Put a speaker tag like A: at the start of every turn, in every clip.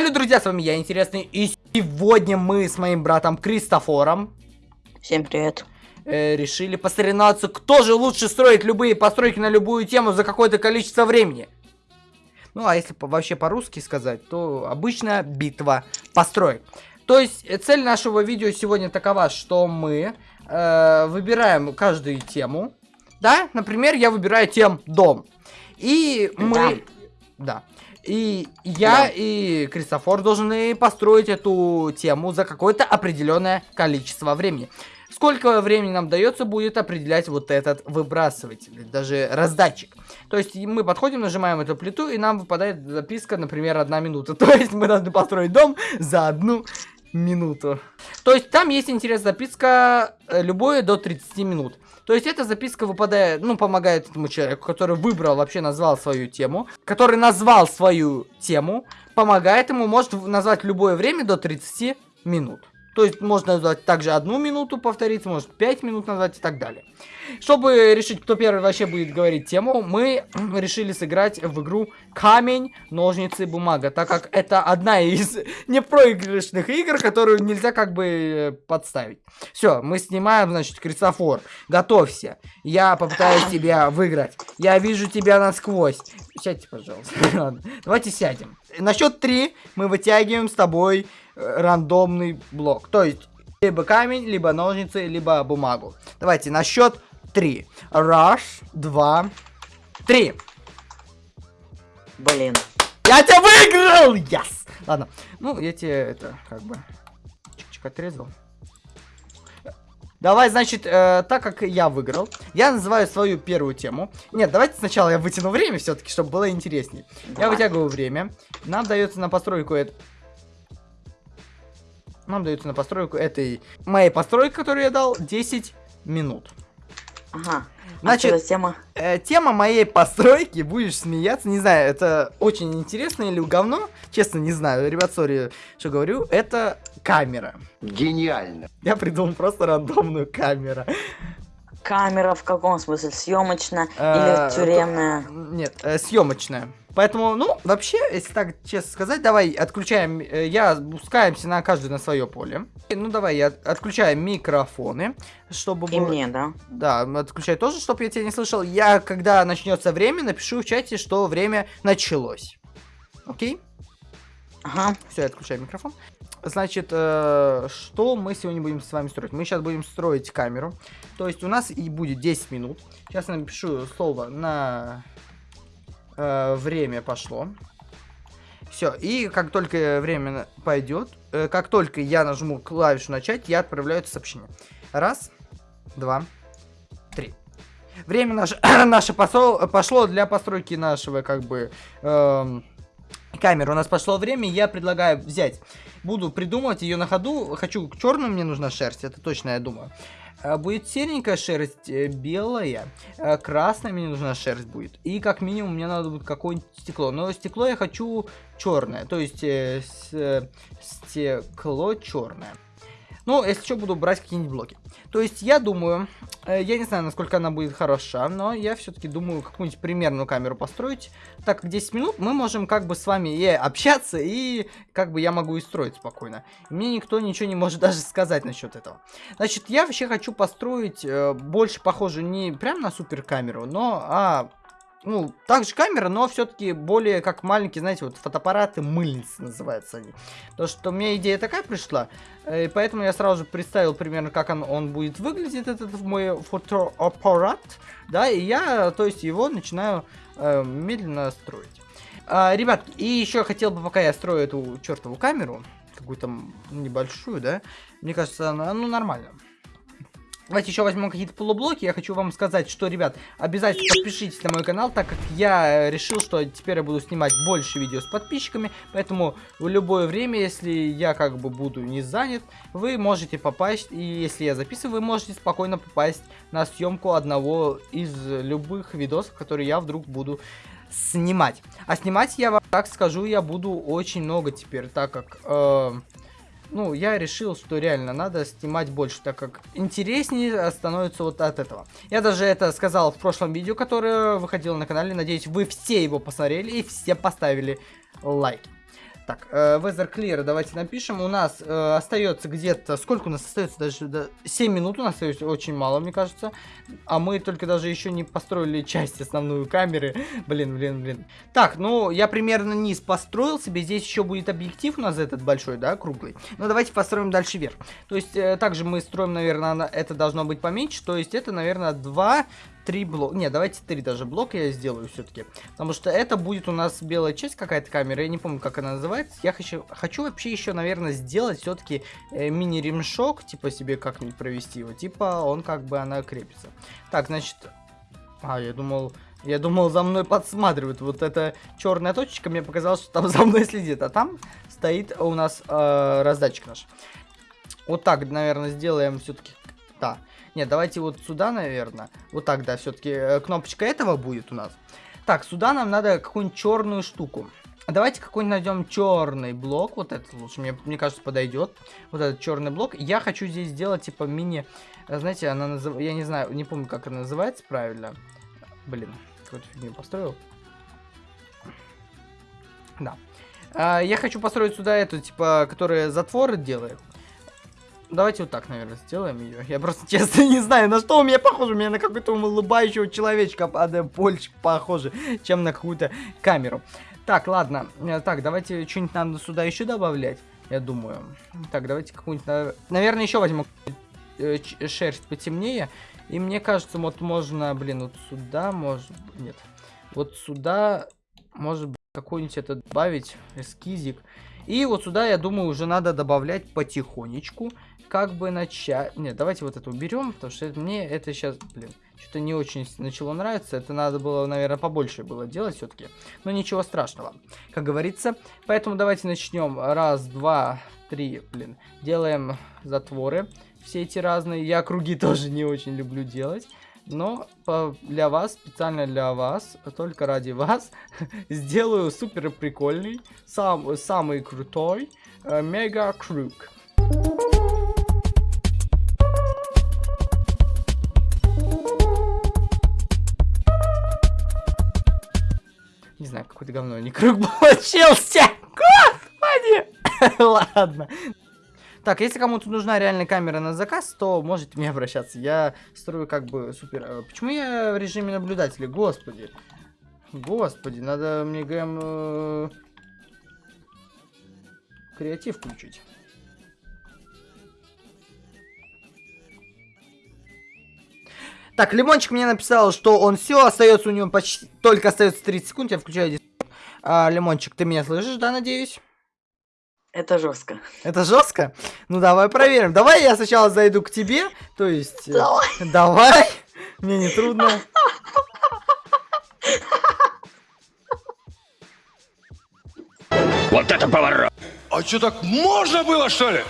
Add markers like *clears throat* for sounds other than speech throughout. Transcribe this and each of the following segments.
A: Салют, друзья, с вами я, Интересный, и сегодня мы с моим братом Кристофором
B: Всем привет.
A: э, решили посоревноваться, кто же лучше строит любые постройки на любую тему за какое-то количество времени. Ну, а если по- вообще по-русски сказать, то обычная битва построек. То есть, э, цель нашего видео сегодня такова, что мы э, выбираем каждую тему. Да, например, я выбираю тем дом. И мы... Да. И я
B: Да.
A: и Кристофор должны построить эту тему за какое-то определенное количество времени. Сколько времени нам дается, будет определять вот этот выбрасыватель, даже раздатчик. То есть мы подходим, нажимаем эту плиту, и нам выпадает записка, например, одна минута. *laughs* То есть мы должны построить дом за одну минуту. То есть там есть интересная записка, э, любое до 30 минут. То есть эта записка выпадает, ну, помогает этому человеку, который выбрал, вообще назвал свою тему, который назвал свою тему, помогает ему, может назвать любое время до 30 минут. То есть можно назвать также одну минуту повторить, может 5 минут назвать и так далее. Чтобы решить, кто первый вообще будет говорить тему, мы *clears throat* решили сыграть в игру Камень, ножницы, бумага, так как это одна из *laughs* непроигрышных игр, которую нельзя как бы э, подставить. Все, мы снимаем, значит, Кристофор, готовься. Я попытаюсь тебя выиграть. Я вижу тебя насквозь. Сядьте, пожалуйста. *laughs* Давайте сядем. На счет три мы вытягиваем с тобой рандомный блок. То есть, либо камень, либо ножницы, либо бумагу. Давайте на счет три. Раз, два, три.
B: Блин.
A: Я тебя выиграл! Yes! Ладно, ну, я тебе это, как бы, чик-чик отрезал. Давай, значит, э, так как я выиграл, я называю свою первую тему. Нет, давайте сначала я вытяну время все-таки, чтобы было интереснее. Я
B: Давай.
A: вытягиваю время. Нам дается на постройку это... Нам дается на постройку этой моей постройки, которую я дал, 10 минут.
B: Ага.
A: Значит,
B: А что за тема?
A: Э, тема моей постройки, будешь смеяться, не знаю, это очень интересно или говно, честно не знаю, ребят, сори, что говорю, это камера.
C: Гениально.
A: Я придумал просто рандомную камеру.
B: Камера в каком смысле? Съемочная
A: Э,
B: или тюремная?
A: Нет, съемочная. Поэтому, ну, вообще, если так честно сказать, давай отключаем, э, я спускаемся на каждый на свое поле. Ну, давай, я отключаю микрофоны, чтобы
B: И
A: было-
B: мне, да?
A: Да, отключай тоже, чтобы я тебя не слышал. Я, когда начнется время, напишу в чате, что время началось. Окей?
B: Ага.
A: Все, я отключаю микрофон. Значит, э, что мы сегодня будем с вами строить? Мы сейчас будем строить камеру. То есть у нас и будет 10 минут. Сейчас я напишу слово на э, время пошло. Все, и как только время пойдет, э, как только я нажму клавишу начать, я отправляю это сообщение. Раз, два, три. Время наше, *clears throat* наше посол- пошло для постройки нашего, как бы, эм, камеры. У нас пошло время, я предлагаю взять. Буду придумывать ее на ходу. Хочу черную, мне нужна шерсть, это точно я думаю. Э, Будет серенькая шерсть, э, белая, э, красная мне нужна шерсть будет. И как минимум мне надо будет какое-нибудь стекло. Но стекло я хочу черное, то есть э, с- стекло черное. Ну, если что, буду брать какие-нибудь блоки. То есть, я думаю, э, я не знаю, насколько она будет хороша, но я все-таки думаю какую-нибудь примерную камеру построить. Так как 10 минут мы можем как бы с вами и общаться, и как бы я могу и строить спокойно. И мне никто ничего не может *laughs* даже сказать насчет этого. Значит, я вообще хочу построить э, больше похожую не прям на супер камеру, но а ну, также камера, но все-таки более как маленькие, знаете, вот фотоаппараты мыльницы называются они. То, что у меня идея такая пришла, э, и поэтому я сразу же представил примерно, как он, он будет выглядеть, этот мой фотоаппарат, да, и я, то есть, его начинаю э, медленно строить. А, ребят, и еще хотел бы, пока я строю эту чертову камеру, какую-то небольшую, да, мне кажется, она, ну, нормально. Давайте еще возьмем какие-то полублоки. Я хочу вам сказать, что, ребят, обязательно подпишитесь на мой канал, так как я э, решил, что теперь я буду снимать больше видео с подписчиками. Поэтому в любое время, если я как бы буду не занят, вы можете попасть, и если я записываю, вы можете спокойно попасть на съемку одного из любых видосов, которые я вдруг буду снимать. А снимать я вам так скажу, я буду очень много теперь, так как... э, ну, я решил, что реально надо снимать больше, так как интереснее становится вот от этого. Я даже это сказал в прошлом видео, которое выходило на канале. Надеюсь, вы все его посмотрели и все поставили лайк. Так, э, Weather Clear давайте напишем. У нас э, остается где-то... Сколько у нас остается? Даже да, 7 минут у нас остается. Очень мало, мне кажется. А мы только даже еще не построили часть основную камеры. Блин, блин, блин. Так, ну, я примерно низ построил себе. Здесь еще будет объектив у нас этот большой, да, круглый. Ну, давайте построим дальше вверх. То есть, э, также мы строим, наверное, это должно быть поменьше. То есть, это, наверное, 2 три блока. Не, давайте три даже блока я сделаю все-таки. Потому что это будет у нас белая часть какая-то камера. Я не помню, как она называется. Я хочу, хочу вообще еще, наверное, сделать все-таки э, мини-ремшок. Типа себе как-нибудь провести его. Типа он как бы она крепится. Так, значит... А, я думал... Я думал, за мной подсматривают. Вот эта черная точечка, мне показалось, что там за мной следит. А там стоит у нас э, раздатчик наш. Вот так, наверное, сделаем все-таки. Да. Нет, давайте вот сюда, наверное. Вот так, да, все-таки э, кнопочка этого будет у нас. Так, сюда нам надо какую-нибудь черную штуку. Давайте какой-нибудь найдем черный блок. Вот этот лучше, мне, мне кажется, подойдет. Вот этот черный блок. Я хочу здесь сделать, типа, мини... Э, знаете, она называется... Я не знаю, не помню, как она называется правильно. Блин, какую-то фигню построил. Да. А, я хочу построить сюда эту, типа, которая затворы делает. Давайте вот так, наверное, сделаем ее. Я просто *laughs* честно не знаю, на что у меня похоже. У меня на какой-то улыбающего человечка а, больше похоже, чем на какую-то камеру. Так, ладно. Э, так, давайте что-нибудь надо сюда еще добавлять, я думаю. Так, давайте какую-нибудь... Наверное, еще возьму э, шерсть потемнее. И мне кажется, вот можно, блин, вот сюда, может... Нет. Вот сюда, может быть, какой-нибудь это добавить, эскизик. И вот сюда, я думаю, уже надо добавлять потихонечку как бы начать... Нет, давайте вот это уберем, потому что мне это сейчас, блин, что-то не очень начало нравиться. Это надо было, наверное, побольше было делать все-таки. Но ничего страшного, как говорится. Поэтому давайте начнем. Раз, два, три, блин. Делаем затворы. Все эти разные. Я круги *laughs* тоже не очень люблю делать. Но для вас, специально для вас, только ради вас, *laughs* сделаю супер прикольный, сам, самый крутой э, мега круг. Какой-то говно, не круг получился. Господи! *laughs* Ладно. Так, если кому-то нужна реальная камера на заказ, то можете мне обращаться. Я строю как бы супер... Э, почему я в режиме наблюдателя? Господи. Господи, надо мне ГМ... Э... Креатив включить. Так, Лимончик мне написал, что он все, остается у него почти... Только остается 30 секунд, я включаю. А, Лимончик, ты меня слышишь, да, надеюсь?
B: Это жестко.
A: Это жестко? Ну давай проверим. Давай я сначала зайду к тебе. То есть... Э, давай. Давай. Мне не трудно.
C: Вот это поворот! А что так можно было, что ли?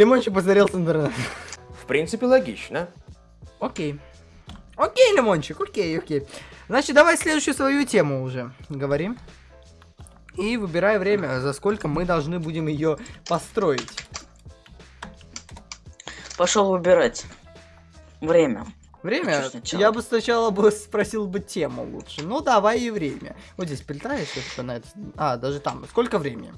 A: Лимончик посмотрел с интернета.
C: В принципе, логично.
A: Окей. Окей, Лимончик, окей, окей. Значит, давай следующую свою тему уже говорим. И выбирай время, за сколько мы должны будем ее построить.
B: Пошел выбирать. Время.
A: Время? Я бы сначала бы спросил бы тему лучше. Ну, давай и время. Вот здесь прилетаешь, что на это... А, даже там. Сколько времени?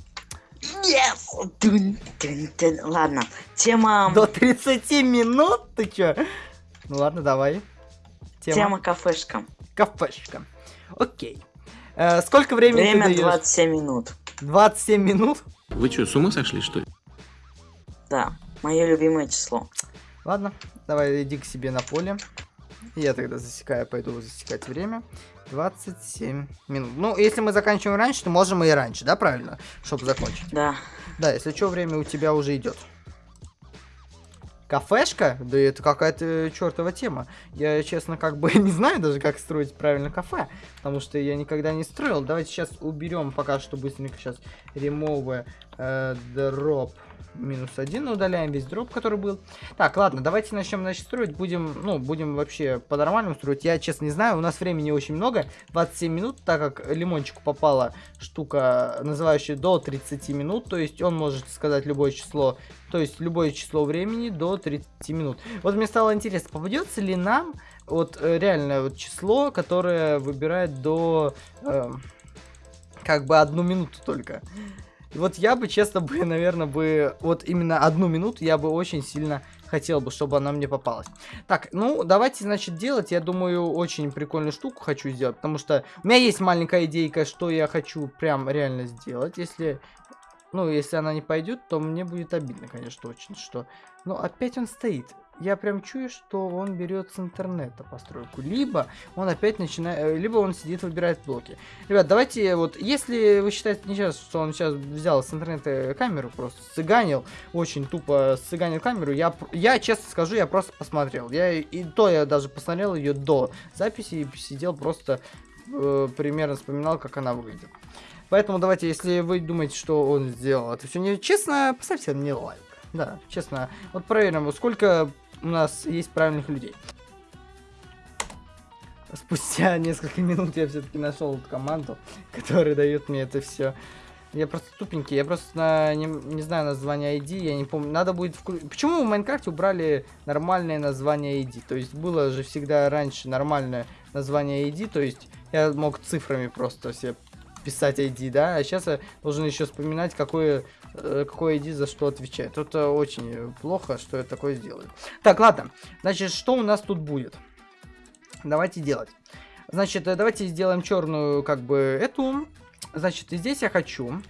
B: Yes! Дун, дун, дун. Ладно, тема...
A: До 30 минут? Ты чё? Ну ладно, давай.
B: Тема, тема кафешка.
A: Кафешка. Окей. Э, сколько времени
B: Время ты даешь? 27 минут.
A: 27 минут?
C: Вы что, с ума сошли, что ли?
B: Да, мое любимое число.
A: Ладно, давай иди к себе на поле. Я тогда засекаю, пойду засекать время. 27 минут. Ну, если мы заканчиваем раньше, то можем и раньше, да, правильно? Чтобы закончить.
B: Да.
A: Да, если что, время у тебя уже идет. Кафешка? Да это какая-то чертова тема. Я, честно, как бы *laughs* не знаю даже, как строить правильно кафе. Потому что я никогда не строил. Давайте сейчас уберем пока что быстренько сейчас remove э, drop минус один, удаляем весь дроп, который был. Так, ладно, давайте начнем, значит, строить. Будем, ну, будем вообще по-нормальному строить. Я, честно, не знаю, у нас времени очень много, 27 минут, так как лимончику попала штука, называющая до 30 минут, то есть он может сказать любое число, то есть любое число времени до 30 минут. Вот мне стало интересно, попадется ли нам вот э, реально вот число, которое выбирает до... Э, как бы одну минуту только. И вот я бы, честно бы, *laughs* наверное, бы... Вот именно одну минуту я бы очень сильно хотел бы, чтобы она мне попалась. Так, ну, давайте, значит, делать. Я думаю, очень прикольную штуку хочу сделать, потому что у меня есть маленькая идейка, что я хочу прям реально сделать. Если, ну, если она не пойдет, то мне будет обидно, конечно, очень, что... Но опять он стоит я прям чую, что он берет с интернета постройку. Либо он опять начинает, э, либо он сидит, выбирает блоки. Ребят, давайте вот, если вы считаете не сейчас, что он сейчас взял с интернета камеру, просто сыганил, очень тупо сыганил камеру, я, я честно скажу, я просто посмотрел. Я и то я даже посмотрел ее до записи и сидел просто э, примерно вспоминал, как она выглядит. Поэтому давайте, если вы думаете, что он сделал это все нечестно, поставьте мне лайк. Да, честно. Вот проверим, сколько у нас есть правильных людей. Спустя *laughs* несколько минут я все-таки нашел команду, *laughs* которая дает мне это все. Я просто тупенький, я просто на, не, не знаю название ID, я не помню. Надо будет... Вклю... Почему в Майнкрафте убрали нормальное название ID? То есть было же всегда раньше нормальное название ID, то есть я мог цифрами просто все писать ID, да, а сейчас я должен еще вспоминать, какое, какой ID за что отвечает. Это очень плохо, что я такое сделаю. Так, ладно, значит, что у нас тут будет? Давайте делать. Значит, э, давайте сделаем черную, как бы, эту. Значит, здесь я хочу,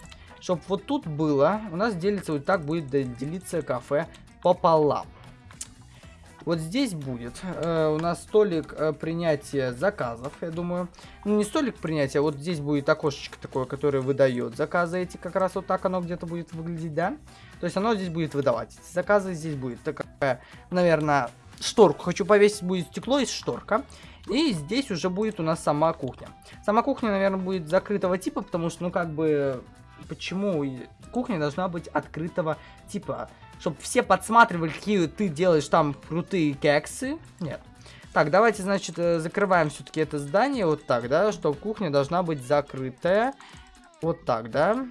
A: чтобы вот тут было, у нас делится, вот так будет делиться кафе пополам. Вот здесь будет э, у нас столик э, принятия заказов, я думаю. Ну, не столик принятия, вот здесь будет окошечко такое, которое выдает заказы эти. Как раз вот так оно где-то будет выглядеть, да? То есть оно здесь будет выдавать эти заказы. Здесь будет такая, наверное, шторку хочу повесить. Будет стекло и шторка. И здесь уже будет у нас сама кухня. Сама кухня, наверное, будет закрытого типа, потому что, ну, как бы, почему кухня должна быть открытого типа? Чтобы все подсматривали, какие ты делаешь там крутые кексы. Нет. Так, давайте, значит, э, закрываем все-таки это здание вот так, да, что кухня должна быть закрытая. Вот так, да.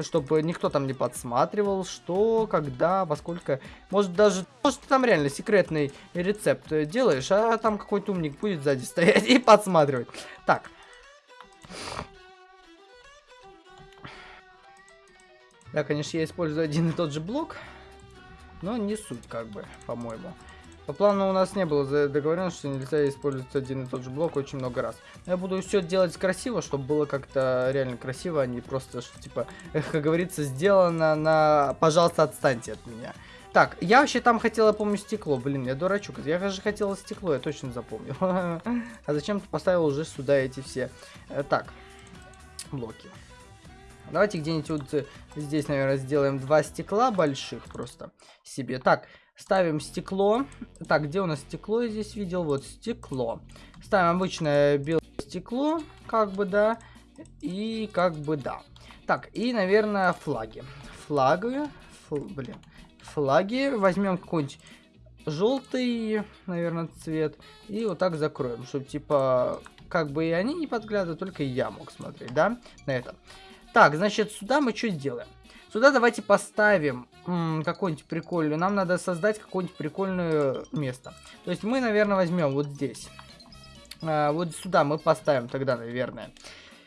A: Чтобы никто там не подсматривал, что, когда, во сколько. Может даже, может ты там реально секретный рецепт делаешь, а там какой-то умник будет сзади *laughs* стоять и подсматривать. Так. Да, конечно, я использую один и тот же блок. Но не суть, как бы, по-моему. По плану у нас не было договоренности, что нельзя использовать один и тот же блок очень много раз. Я буду все делать красиво, чтобы было как-то реально красиво, а не просто, что, типа, как говорится, сделано на «пожалуйста, отстаньте от меня». Так, я вообще там хотела, помню, стекло. Блин, я дурачок. Я же хотела стекло, я точно запомнил. *laughs* А зачем ты поставил уже сюда эти все? Э, так, блоки. Давайте где-нибудь вот э, здесь, наверное, сделаем два стекла больших просто себе. Так, ставим стекло. Так, где у нас стекло я здесь видел? Вот стекло. Ставим обычное белое стекло, как бы, да. И как бы, да. Так, и, наверное, флаги. Флаги. Фл, блин. Флаги. Возьмем какой-нибудь желтый, наверное, цвет. И вот так закроем, чтобы, типа, как бы и они не подглядывают, только я мог смотреть, да, на это. Так, значит, сюда мы что сделаем? Сюда давайте поставим какое-нибудь прикольное. Нам надо создать какое-нибудь прикольное место. То есть мы, наверное, возьмем вот здесь. А, вот сюда мы поставим тогда, наверное.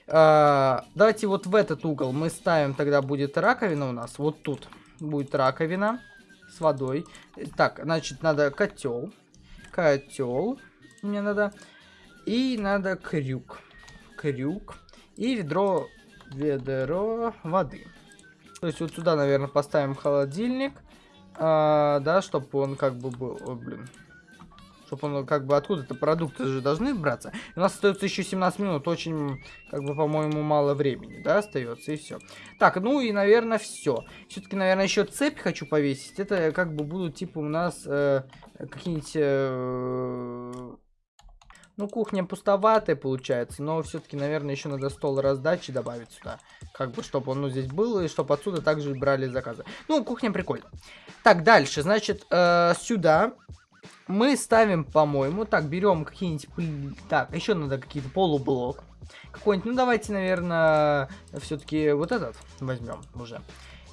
A: А, давайте вот в этот угол мы ставим, тогда будет раковина у нас. Вот тут будет раковина с водой. Так, значит, надо котел. Котел мне надо. И надо крюк. Крюк. И ведро ведро воды. То есть вот сюда, наверное, поставим холодильник. А, да, чтобы он как бы был... О, блин. Чтобы он как бы откуда-то продукты же должны браться. У нас остается еще 17 минут. Очень, как бы, по-моему, мало времени, да, остается. И все. Так, ну и, наверное, все. Все-таки, наверное, еще цепь хочу повесить. Это как бы будут, типа, у нас э, какие-нибудь... Э, Ну, кухня пустоватая получается, но все-таки, наверное, еще надо стол раздачи добавить сюда. Как бы, чтобы он ну, здесь был, и чтобы отсюда также брали заказы. Ну, кухня прикольно. Так, дальше, значит, э, сюда мы ставим, по-моему, так, берем какие-нибудь... Так, еще надо какие-то полублок. Какой-нибудь, ну, давайте, наверное, все-таки вот этот возьмем уже.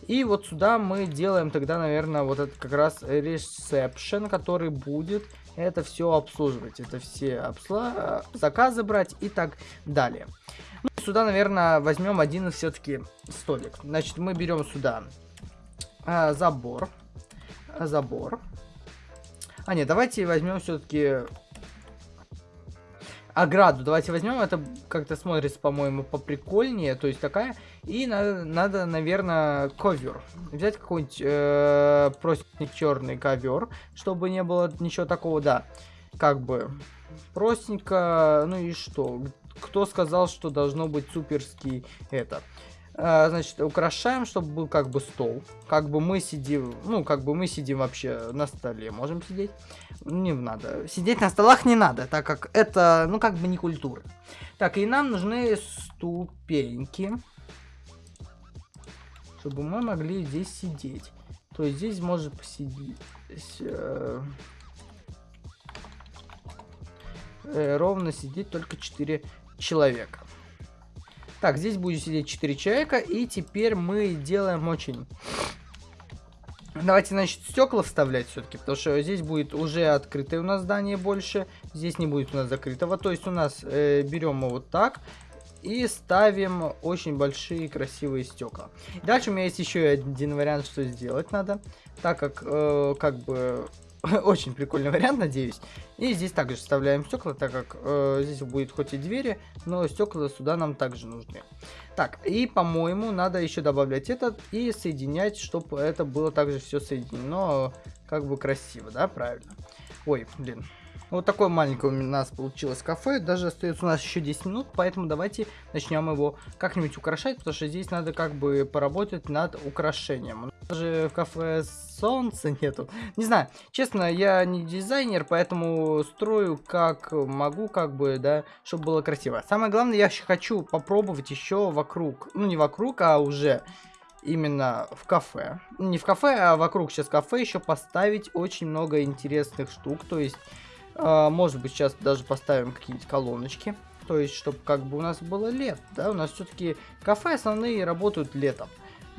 A: И вот сюда мы делаем тогда, наверное, вот этот как раз ресепшн, который будет это все обслуживать. Это все обсла... заказы брать и так далее. Ну, сюда, наверное, возьмем один все-таки столик. Значит, мы берем сюда а, забор. А, забор. А, нет, давайте возьмем все-таки ограду. Давайте возьмем, это как-то смотрится, по-моему, поприкольнее. То есть такая. И надо, надо наверное, ковер. Взять какой-нибудь э, простенький черный ковер, чтобы не было ничего такого, да. Как бы простенько, ну и что? Кто сказал, что должно быть суперский это? А, значит, украшаем, чтобы был как бы стол. Как бы мы сидим, ну, как бы мы сидим вообще на столе, можем сидеть. Не надо. Сидеть на столах не надо, так как это, ну, как бы не культура. Так, и нам нужны ступеньки. Чтобы мы могли здесь сидеть. То есть здесь может посидеть... Э, э, ровно сидеть только 4 человека. Так, здесь будет сидеть 4 человека. И теперь мы делаем очень... Давайте, значит, стекла вставлять все-таки, потому что здесь будет уже открытое у нас здание больше, здесь не будет у нас закрытого. То есть у нас э, берем мы вот так и ставим очень большие красивые стекла. Дальше у меня есть еще один вариант, что сделать надо, так как э, как бы *laughs* Очень прикольный вариант, надеюсь. И здесь также вставляем стекла, так как э, здесь будет хоть и двери, но стекла сюда нам также нужны. Так, и по-моему надо еще добавлять этот и соединять, чтобы это было также все соединено как бы красиво, да, правильно? Ой, блин. Вот такое маленькое у нас получилось кафе. Даже остается у нас еще 10 минут, поэтому давайте начнем его как-нибудь украшать, потому что здесь надо как бы поработать над украшением. Даже в кафе солнца нету. Не знаю, честно, я не дизайнер, поэтому строю как могу, как бы, да, чтобы было красиво. Самое главное, я хочу попробовать еще вокруг, ну не вокруг, а уже именно в кафе. Не в кафе, а вокруг сейчас кафе еще поставить очень много интересных штук. То есть, может быть, сейчас даже поставим какие-нибудь колоночки. То есть, чтобы как бы у нас было лет, да, у нас все-таки кафе основные работают летом.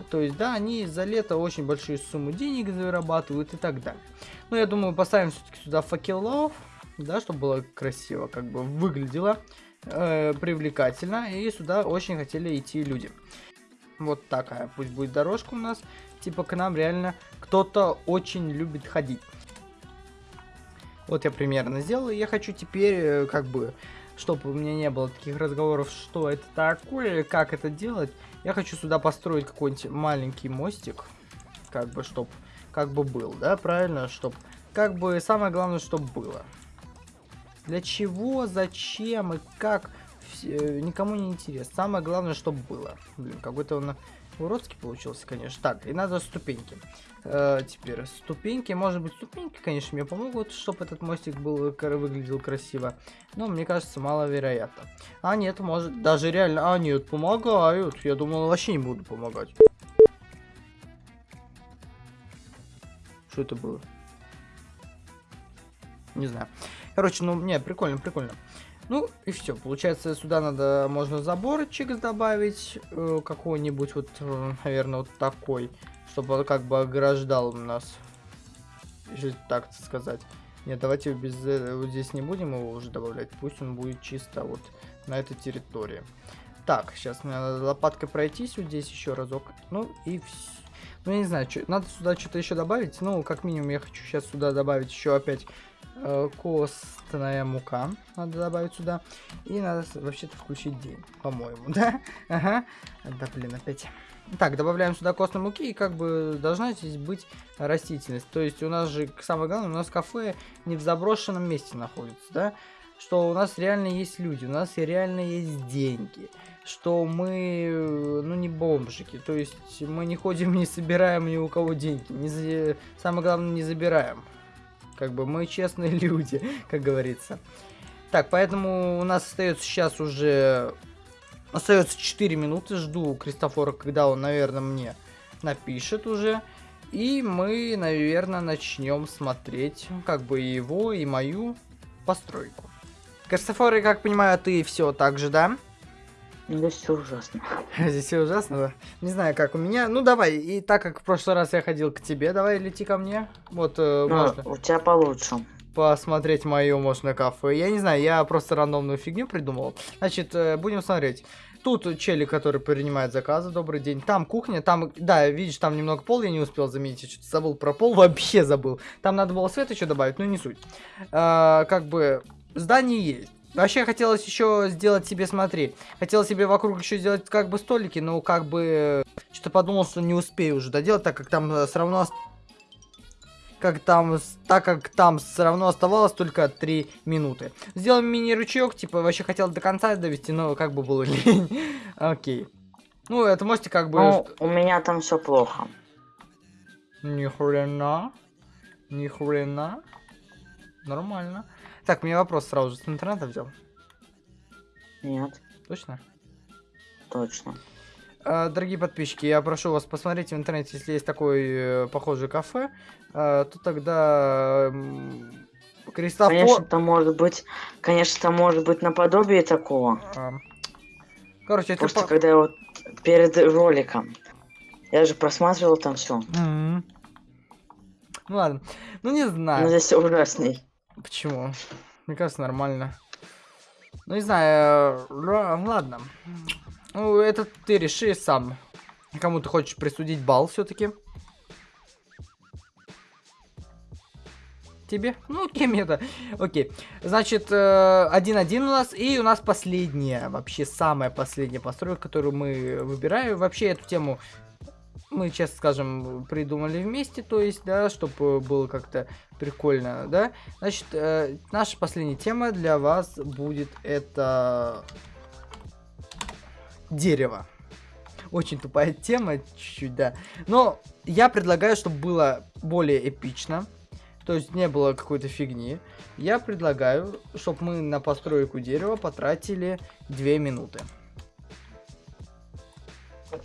A: То есть, да, они за лето очень большие суммы денег зарабатывают и так далее. Но я думаю, поставим все-таки сюда факелов, да, чтобы было красиво, как бы выглядело э, привлекательно. И сюда очень хотели идти люди. Вот такая пусть будет дорожка у нас. Типа к нам реально кто-то очень любит ходить. Вот я примерно сделал. Я хочу теперь, э, как бы, чтобы у меня не было таких разговоров, что это такое, как это делать. Я хочу сюда построить какой-нибудь маленький мостик, как бы, чтоб, как бы был, да, правильно, чтоб, как бы, самое главное, чтобы было. Для чего, зачем и как, все, никому не интересно. Самое главное, чтобы было. Блин, какой-то он уродский получился, конечно. Так, и надо ступеньки. Э, теперь ступеньки, может быть, ступеньки, конечно, мне помогут, чтобы этот мостик был выглядел красиво. Но мне кажется, маловероятно. А нет, может, даже реально, а нет, помогают. Я думал, вообще не буду помогать. Что это было? Не знаю. Короче, ну, не, прикольно, прикольно. Ну, и все. Получается, сюда надо, можно заборчик добавить, э, какой-нибудь, вот, э, наверное, вот такой чтобы он как бы ограждал нас. Если так сказать. Нет, давайте без э, вот здесь не будем его уже добавлять. Пусть он будет чисто вот на этой территории. Так, сейчас мне надо лопаткой пройтись вот здесь еще разок. Ну и все. Ну, я не знаю, что, надо сюда что-то еще добавить. Ну, как минимум, я хочу сейчас сюда добавить еще опять э, костная мука. Надо добавить сюда. И надо вообще-то включить день, по-моему, *laughs* да? Ага. Да, блин, опять. Так, добавляем сюда костной муки, и как бы должна здесь быть растительность. То есть у нас же, самое главное, у нас кафе не в заброшенном месте находится, да? Что у нас реально есть люди, у нас реально есть деньги. Что мы, ну, не бомжики. То есть мы не ходим, *laughs* не собираем ни у кого деньги. Не за... Самое главное, не забираем. Как бы мы честные *laughs* люди, как говорится. Так, поэтому у нас остается сейчас уже... Остается 4 минуты. Жду Кристофора, когда он, наверное, мне напишет уже. И мы, наверное, начнем смотреть как бы его, и мою постройку. Кристофор, я как понимаю, ты все так же, да? *laughs*
B: Здесь все ужасно.
A: Здесь все ужасно, да? Не знаю, как у меня. Ну, давай, и так как в прошлый раз я ходил к тебе, давай лети ко мне. Вот, э,
B: Ну,
A: можно
B: у тебя получше.
A: посмотреть мое, можно, кафе. Я не знаю, я просто рандомную фигню придумал. Значит, э, будем смотреть. Тут челик, который принимает заказы, добрый день. Там кухня, там, да, видишь, там немного пол я не успел заметить, я что-то забыл про пол, *laughs* вообще забыл. Там надо было свет еще добавить, но не суть. А, как бы, здание есть. Вообще хотелось еще сделать себе, смотри, хотелось себе вокруг еще сделать как бы столики, но как бы что-то подумал, что не успею уже доделать, так как там все равно как там, так как там все равно оставалось только 3 минуты. Сделаем мини-ручеек, типа, вообще хотел до конца довести, но как бы было *laughs* лень. Окей. Ну, это можете как бы...
B: Ну, у меня там все плохо.
A: Ни хрена. Ни хрена. Нормально. Так, мне вопрос сразу же с интернета взял.
B: Нет,
A: Точно?
B: точно.
A: А, Дорогие подписчики, я прошу вас посмотреть в интернете, если есть такое э, похожее кафе, а, то тогда Кристофор...
B: Конечно, там может быть, конечно, там может быть наподобие такого.
A: А, Короче, это...
B: Просто
A: по-
B: когда я вот перед роликом, я же просматривал там все.
A: Мгм. Ну ладно. Ну не знаю.
B: здесь всё ужасней.
A: Почему? Мне кажется, нормально. Ну не знаю. э, Ладно. Ну, это ты реши сам. Кому ты хочешь присудить балл все-таки? Тебе? Ну, кем это? Окей. Значит, э, 1-1 у нас. И у нас последняя, вообще самая последняя постройка, которую мы выбираем. Вообще эту тему мы, честно скажем, придумали вместе, то есть, да, чтобы было как-то прикольно, да. Значит, э, наша последняя тема для вас будет это дерево. Очень тупая тема, чуть-чуть, да. Но я предлагаю, чтобы было более эпично. То есть не было какой-то фигни. Я предлагаю, чтобы мы на постройку дерева потратили 2 минуты.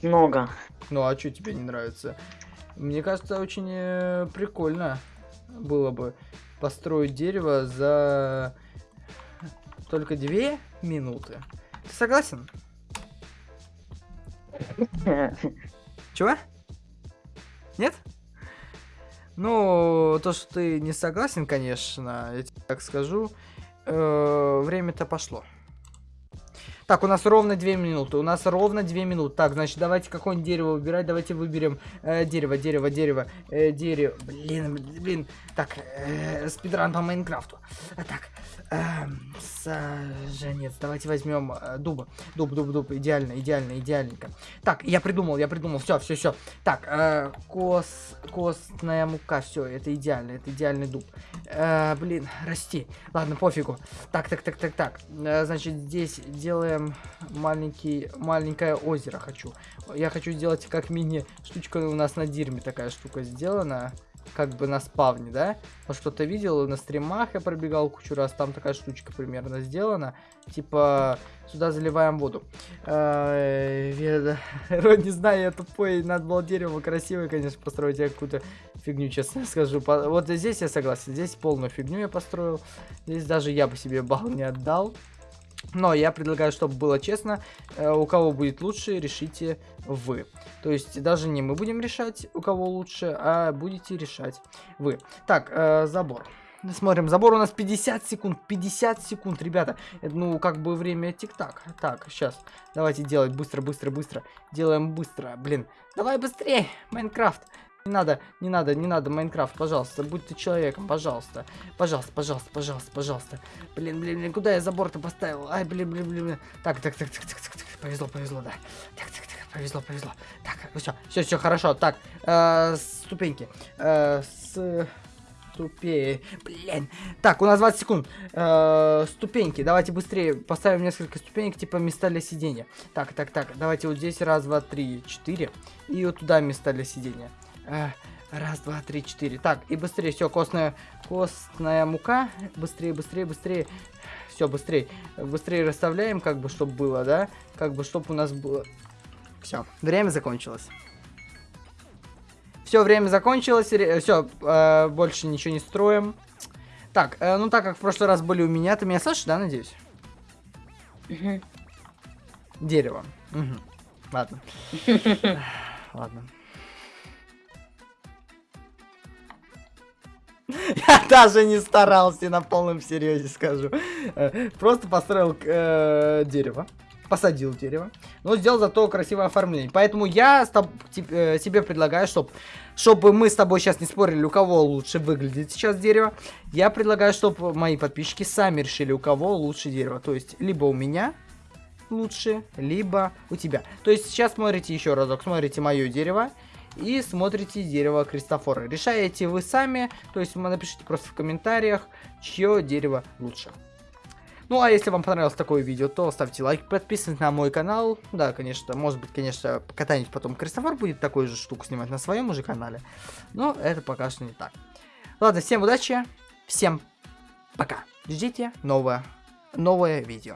B: Много.
A: Ну а что тебе не нравится? Мне кажется, очень э, прикольно было бы построить дерево за только две минуты. Ты согласен? *laughs* Чего? Нет? Ну, то, что ты не согласен, конечно, я тебе так скажу. э, время-то пошло. Так, у нас ровно 2 минуты. У нас ровно 2 минуты. Так, значит, давайте какое-нибудь дерево выбирать. Давайте выберем э, дерево, дерево, дерево, э, дерево. Блин, блин. Так, э, спидран по Майнкрафту. А, так, эм, саженец. Давайте возьмем э, дуба. Дуб, дуб, дуб. Идеально, идеально, идеальненько. Так, я придумал, я придумал. Все, все, все. Так, э, кос, костная мука. Все, это идеально, это идеальный дуб. Э, блин, расти. Ладно, пофигу. Так, так, так, так, так. Э, значит, здесь делаем маленький, маленькое озеро хочу. Я хочу сделать как мини штучка у нас на дирме такая штука сделана. Как бы на спавне, да? Вот что-то видел на стримах, я пробегал кучу раз, там такая штучка примерно сделана. Типа, сюда заливаем воду. Э, *laughs* не знаю, я тупой, надо было дерево красивое, конечно, построить, я какую-то фигню, честно *laughs* скажу. Вот здесь я согласен, здесь полную фигню я построил. Здесь даже я бы себе балл не отдал. Но я предлагаю, чтобы было честно, э, у кого будет лучше, решите вы. То есть даже не мы будем решать, у кого лучше, а будете решать вы. Так, э, забор. Смотрим, забор у нас 50 секунд, 50 секунд, ребята. Ну, как бы время тик-так. Так, сейчас, давайте делать быстро, быстро, быстро. Делаем быстро, блин. Давай быстрее, Майнкрафт. Не надо, не надо, не надо, Майнкрафт, пожалуйста, будь ты человеком, пожалуйста. Пожалуйста, пожалуйста, пожалуйста, пожалуйста. Блин, блин, блин, куда я забор-то поставил? Ай, блин, блин, блин. Так, так, так, так, так, так, так, повезло, повезло, да. Так, так, так, повезло, повезло. Так, все, все, все, хорошо. Так, э, ступеньки. Э, с... Ступе... Блин. Так, у нас 20 секунд. Э, ступеньки. Давайте быстрее поставим несколько ступенек, типа места для сидения. Так, так, так. Давайте вот здесь раз, два, три, четыре. И вот туда места для сидения. Э, раз, два, три, четыре. Так, и быстрее. Все, костная, костная мука. Быстрее, быстрее, быстрее. Все, быстрее. Быстрее расставляем, как бы, чтобы было, да? Как бы, чтобы у нас было... Все, время закончилось. Все, время закончилось. Все, э, больше ничего не строим. Так, э, ну так как в прошлый раз были у меня, ты меня слышишь, да, надеюсь?
B: Мгм.
A: Дерево. Мгм. Ладно. *laughs* Ладно. *laughs* Я даже не старался, на полном серьезе скажу. Э, Просто построил э, дерево. Посадил дерево. Но сделал зато красивое оформление. Поэтому я тип- э, тебе предлагаю, чтоб, чтобы мы с тобой сейчас не спорили, у кого лучше выглядит сейчас дерево. Я предлагаю, чтобы мои подписчики сами решили, у кого лучше дерево. То есть, либо у меня лучше, либо у тебя. То есть сейчас смотрите еще разок, смотрите мое дерево и смотрите дерево Кристофора. Решаете вы сами, то есть напишите просто в комментариях, чье дерево лучше. Ну, а если вам понравилось такое видео, то ставьте лайк, подписывайтесь на мой канал. Да, конечно, может быть, конечно, когда-нибудь потом Кристофор будет такую же штуку снимать на своем уже канале. Но это пока что не так. Ладно, всем удачи, всем пока. Ждите новое, новое видео.